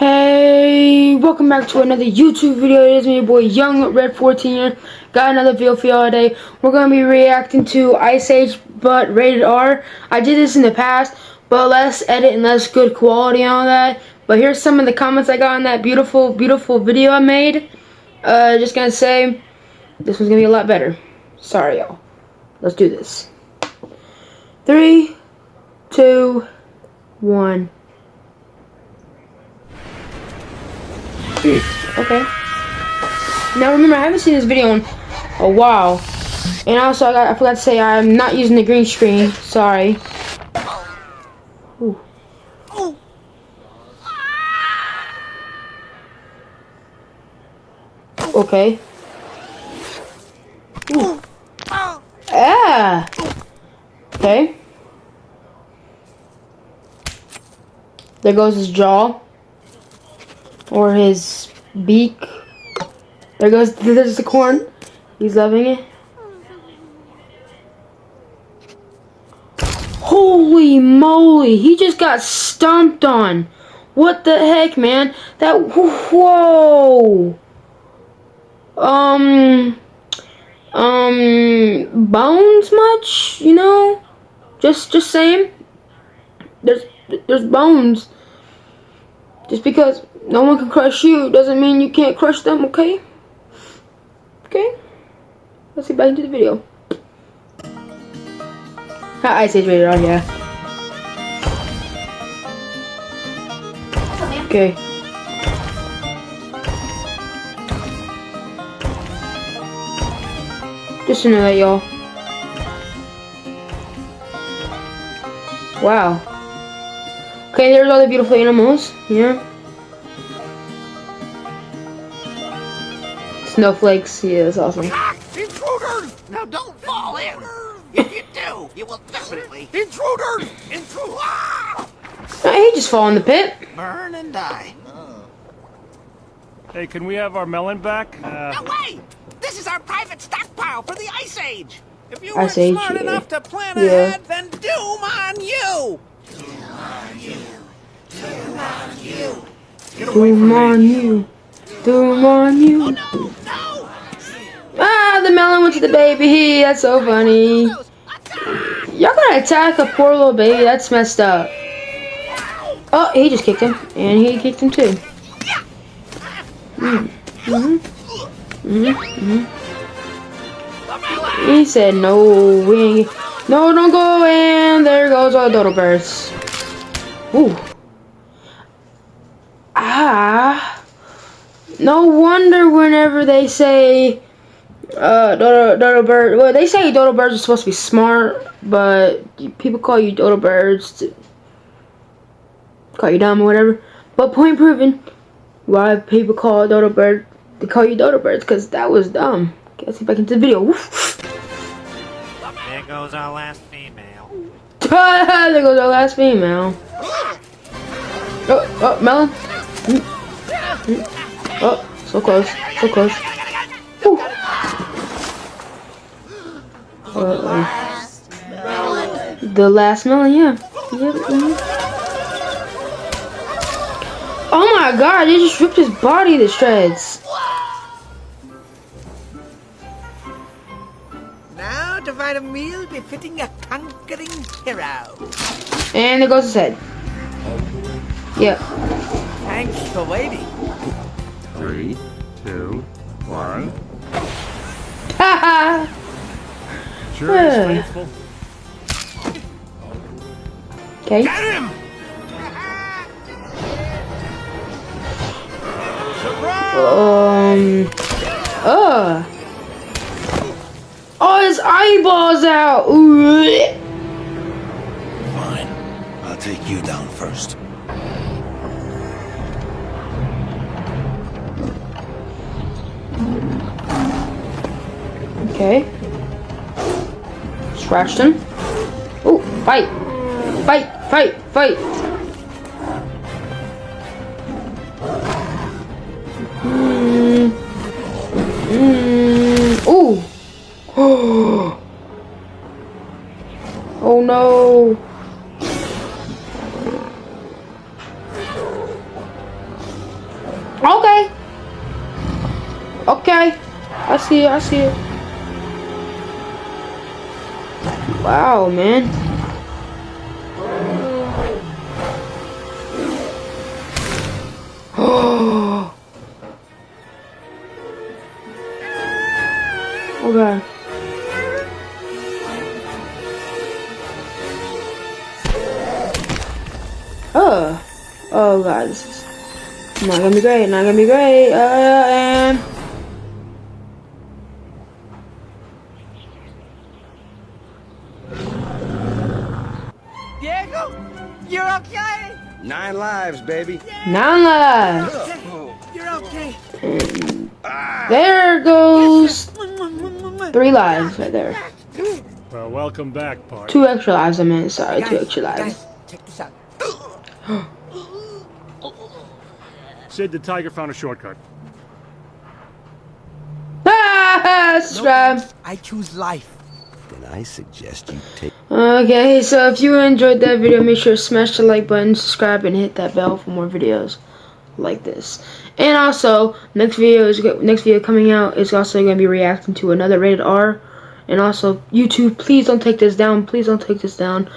Hey, welcome back to another YouTube video. It is me, your boy Young Red 14 here. Got another video for y'all today. We're gonna be reacting to Ice Age, but rated R. I did this in the past, but less edit and less good quality and all that. But here's some of the comments I got on that beautiful, beautiful video I made. Uh, just gonna say, this one's gonna be a lot better. Sorry, y'all. Let's do this. Three, two, one. Okay. Now remember, I haven't seen this video in a while. And also, I, got, I forgot to say, I'm not using the green screen. Sorry. Ooh. Okay. Ooh. Ah! Okay. There goes his jaw or his beak. There goes there's the corn. He's loving it. Holy moly, he just got stomped on. What the heck, man? That whoa. Um um bones much, you know? Just just saying. There's there's bones. Just because no one can crush you doesn't mean you can't crush them, okay? Okay? Let's get back into the video. I Ice Age rated R, yeah. Okay. Just to know that, y'all. Wow. Okay, there's all the beautiful animals. Yeah. Snowflakes. Yeah, that's awesome. Intruders! Now don't fall in. If you do, you will definitely. Intruders! Intruders! Ah! he just fall in the pit. Burn and die. Hey, can we have our melon back? Uh, No way! This is our private stockpile for the Ice Age. If you Ice weren't Age, smart yeah. enough to plan Yeah. ahead, then doom on you. get away Doom from on me. you. Doom on you. No, no! Ah, the melon went to the baby. That's so funny. Y'all gonna attack a poor little baby? That's messed up. Oh, he just kicked him, and he kicked him too. Mm. Mhm. Mhm. Mhm. He said, "No, we ain't. No, don't go." And there goes all the dodo birds. Ooh. Ah. No wonder whenever they say uh, dodo, dodo bird. Well, they say dodo birds are supposed to be smart, but people call you dodo birds to call you dumb or whatever. But point proven, why people call dodo bird they call you dodo birds because that was dumb. Okay, let's get back into the video. There goes our last female. there goes our last female. Oh, oh, melon. Mm. Mm. Oh, so close, so close. Uh-oh. The last melon, yeah. Yep. Oh my god, they just ripped his body to shreds. Now to find a meal befitting a conquering hero. And there goes his head. Yep. Thanks for waiting. Three, two, one. Haha. Sure is faithful. okay. Get him! Um. Uh. Oh, his eyeballs out. Ooh. Fine. I'll take you down first. Okay. Scratched him. Oh, fight! Fight! Fight! Fight! Mm. Mm. mm. Ooh. oh no! Okay! Okay! I see it, I see it. Wow, man. Oh. God. Oh. Oh god, this is not gonna be great, not gonna be great. Uh, and you're okay. Nine lives, baby. nine lives. You're okay. There goes three lives right there. Well, welcome back, partner. Two extra lives, I meant. Sorry, two extra lives. Guys, check this out. Sid the Tiger found a shortcut. Ah, subscribe. I choose life. Then I suggest you take. Okay, so if you enjoyed that video, make sure to smash the like button, subscribe, and hit that bell for more videos like this. And also, next video is next video coming out is also going to be reacting to another rated R. And also, YouTube, please don't take this down. Please don't take this down.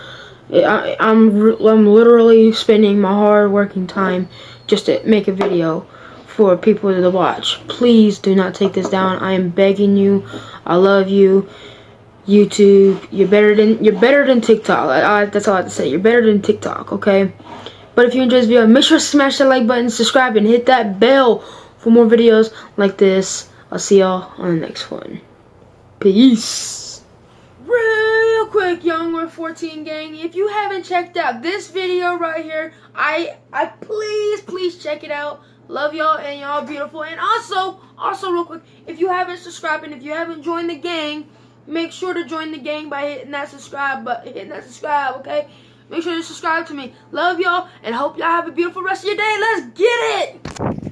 I, I'm I'm literally spending my hard working time just to make a video for people to watch. Please do not take this down. I am begging you. I love you. YouTube, you're better than you're better than TikTok. I, I, that's all I have to say. You're better than TikTok, okay? But if you enjoyed this video, make sure to smash that like button, subscribe, and hit that bell for more videos like this. I'll see y'all on the next one. Peace. Real quick, Young Red 14 gang, if you haven't checked out this video right here, I I please please check it out. Love y'all and y'all beautiful. And also, also real quick, if you haven't subscribed and if you haven't joined the gang, make sure to join the gang by hitting that subscribe button, hitting that subscribe, okay? Make sure to subscribe to me. Love y'all and hope y'all have a beautiful rest of your day. Let's get it.